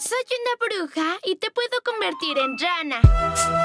Soy una bruja y te puedo convertir en rana.